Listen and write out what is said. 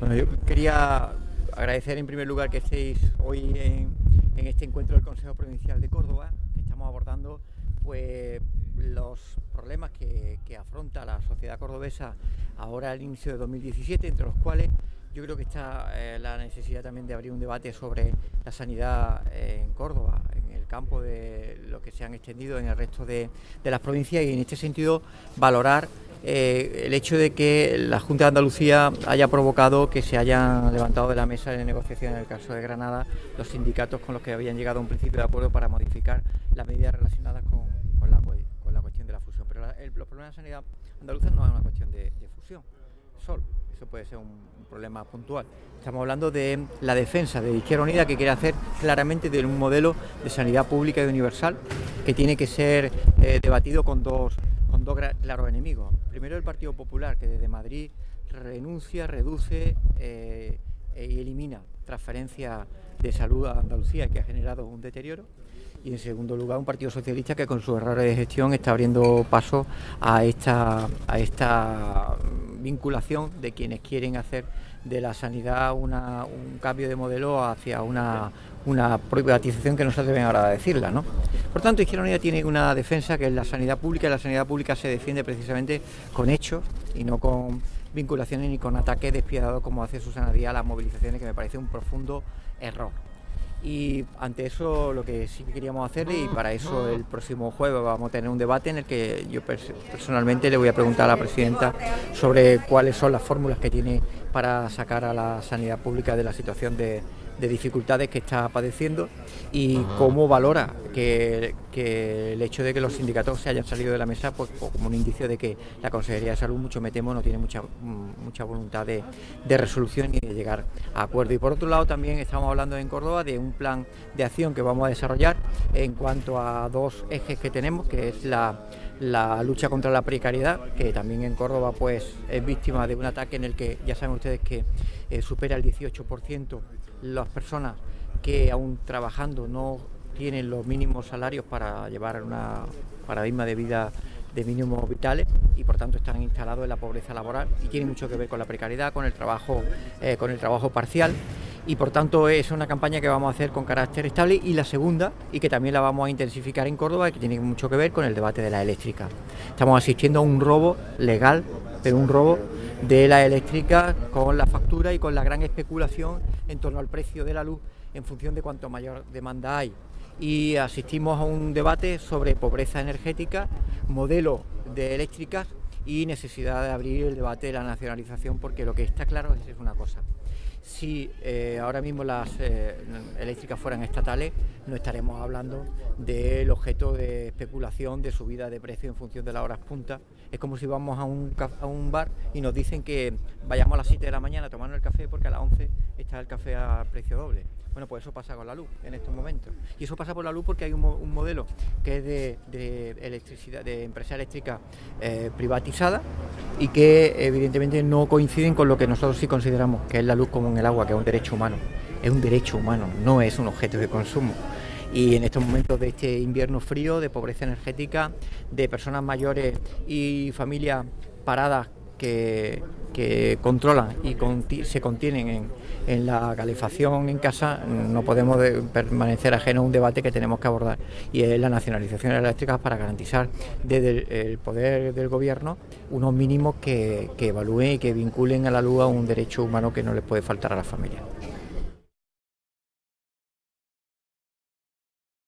Bueno, yo quería agradecer en primer lugar que estéis hoy en, este encuentro del Consejo Provincial de Córdoba, que estamos abordando pues los problemas que, afronta la sociedad cordobesa ahora al inicio de 2017, entre los cuales yo creo que está eh, la necesidad también de abrir un debate sobre la sanidad en Córdoba, en el campo de lo que se han extendido en el resto de las provincias y en este sentido valorar eh, el hecho de que la Junta de Andalucía haya provocado que se hayan levantado de la mesa de negociación en el caso de Granada los sindicatos con los que habían llegado a un principio de acuerdo para modificar las medidas relacionadas con, la, cuestión de la fusión. Pero los problemas de sanidad andaluza no es una cuestión de, fusión solo, eso puede ser un, problema puntual. Estamos hablando de la defensa de Izquierda Unida que quiere hacer claramente de un modelo de sanidad pública y universal que tiene que ser eh, debatido con dos dos claros enemigos. Primero el Partido Popular, que desde Madrid renuncia, reduce eh, y elimina transferencias de salud a Andalucía, que ha generado un deterioro. Y en segundo lugar, un Partido Socialista que con sus errores de gestión está abriendo paso a esta, a esta vinculación de quienes quieren hacer de la sanidad un cambio de modelo hacia una, una privatización que no se atreven ahora decirla. ¿no? Por tanto, Izquierda Unida tiene una defensa que es la sanidad pública y la sanidad pública se defiende precisamente con hechos y no con vinculaciones ni con ataques despiadados como hace Susana Díaz a las movilizaciones, que me parece un profundo error. Y ante eso lo que sí que queríamos hacerle, y para eso el próximo jueves vamos a tener un debate en el que yo personalmente le voy a preguntar a la presidenta sobre cuáles son las fórmulas que tiene para sacar a la sanidad pública de la situación de, de dificultades que está padeciendo y cómo valora que, el hecho de que los sindicatos se hayan salido de la mesa pues, como un indicio de que la Consejería de Salud, mucho me temo, no tiene mucha, mm, mucha voluntad de, resolución y de llegar a acuerdo. Y por otro lado también estamos hablando en Córdoba de un plan de acción que vamos a desarrollar en cuanto a dos ejes que tenemos, que es la la lucha contra la precariedad, que también en Córdoba pues es víctima de un ataque en el que ya saben ustedes que eh, supera el 18% las personas que aún trabajando no tienen los mínimos salarios para llevar una paradigma de vida de mínimos vitales y por tanto están instalados en la pobreza laboral y tiene mucho que ver con la precariedad, con el trabajo, eh, con el trabajo parcial y por tanto es una campaña que vamos a hacer con carácter estable y la segunda y que también la vamos a intensificar en Córdoba que tiene mucho que ver con el debate de la eléctrica. Estamos asistiendo a un robo legal, pero un robo de la eléctrica con la factura y con la gran especulación en torno al precio de la luz en función de cuanto mayor demanda hay. Y asistimos a un debate sobre pobreza energética, modelo de eléctricas y necesidad de abrir el debate de la nacionalización porque lo que está claro es una cosa si eh, ahora mismo las eh, eléctricas fueran estatales, no estaremos hablando del objeto de especulación, de subida de precio en función de las horas punta. Es como si vamos a un, a un bar y nos dicen que vayamos a las 7 de la mañana a tomar el café porque a las 11 está el café a precio doble. Bueno, pues eso pasa con la luz en estos momentos. Y eso pasa por la luz porque hay un, modelo que es de, electricidad, de empresa eléctrica eh, privatizada y que evidentemente no coinciden con lo que nosotros sí consideramos que es la luz como el agua, que es un derecho humano. Es un derecho humano, no es un objeto de consumo. Y en estos momentos de este invierno frío, de pobreza energética, de personas mayores y familias paradas que, controlan y se contienen en, la calefacción en casa, no podemos permanecer ajenos a un debate que tenemos que abordar y es la nacionalización eléctrica para garantizar desde el, poder del gobierno unos mínimos que, que evalúen y que vinculen a la luz a un derecho humano que no le puede faltar a las familias.